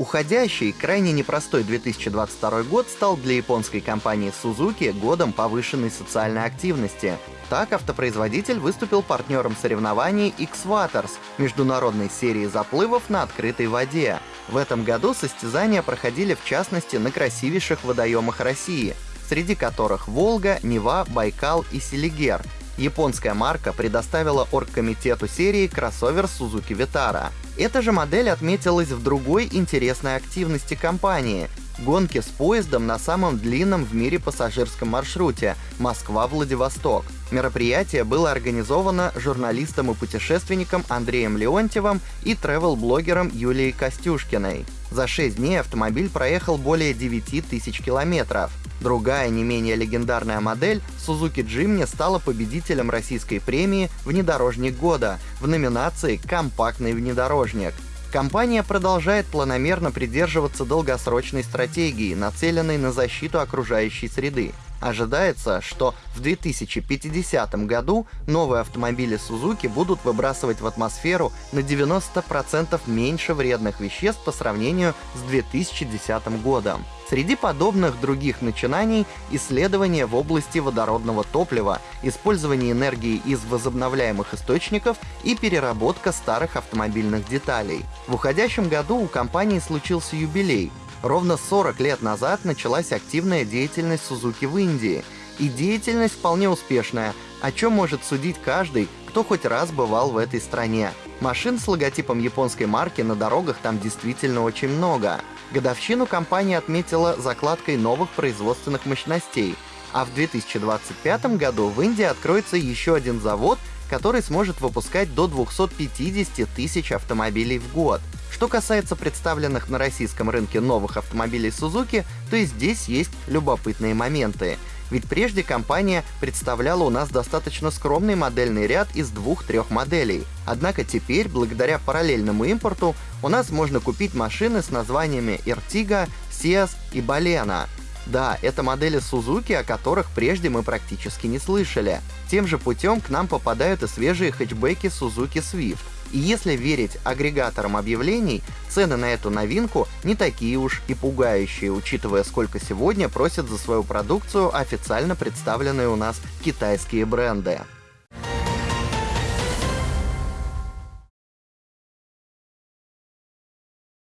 Уходящий, крайне непростой 2022 год стал для японской компании Suzuki годом повышенной социальной активности. Так, автопроизводитель выступил партнером соревнований X-Waters, международной серии заплывов на открытой воде. В этом году состязания проходили в частности на красивейших водоемах России, среди которых Волга, Нева, Байкал и Селигер. Японская марка предоставила оргкомитету серии кроссовер Suzuki Vitara. Эта же модель отметилась в другой интересной активности компании — гонке с поездом на самом длинном в мире пассажирском маршруте Москва-Владивосток. Мероприятие было организовано журналистом и путешественником Андреем Леонтьевым и тревел-блогером Юлией Костюшкиной. За 6 дней автомобиль проехал более 9 тысяч километров. Другая, не менее легендарная модель, Suzuki Jimny, стала победителем российской премии «Внедорожник года» в номинации «Компактный внедорожник». Компания продолжает планомерно придерживаться долгосрочной стратегии, нацеленной на защиту окружающей среды. Ожидается, что в 2050 году новые автомобили Suzuki будут выбрасывать в атмосферу на 90% меньше вредных веществ по сравнению с 2010 годом. Среди подобных других начинаний — исследования в области водородного топлива, использование энергии из возобновляемых источников и переработка старых автомобильных деталей. В уходящем году у компании случился юбилей. Ровно 40 лет назад началась активная деятельность Suzuki в Индии. И деятельность вполне успешная, о чем может судить каждый, кто хоть раз бывал в этой стране. Машин с логотипом японской марки на дорогах там действительно очень много. Годовщину компания отметила закладкой новых производственных мощностей, а в 2025 году в Индии откроется еще один завод, который сможет выпускать до 250 тысяч автомобилей в год. Что касается представленных на российском рынке новых автомобилей Suzuki, то и здесь есть любопытные моменты. Ведь прежде компания представляла у нас достаточно скромный модельный ряд из двух-трех моделей. Однако теперь, благодаря параллельному импорту, у нас можно купить машины с названиями Ertiga, Seas и Balena. Да, это модели Suzuki, о которых прежде мы практически не слышали. Тем же путем к нам попадают и свежие хэтчбеки Suzuki Swift. И если верить агрегаторам объявлений, цены на эту новинку не такие уж и пугающие, учитывая, сколько сегодня просят за свою продукцию официально представленные у нас китайские бренды.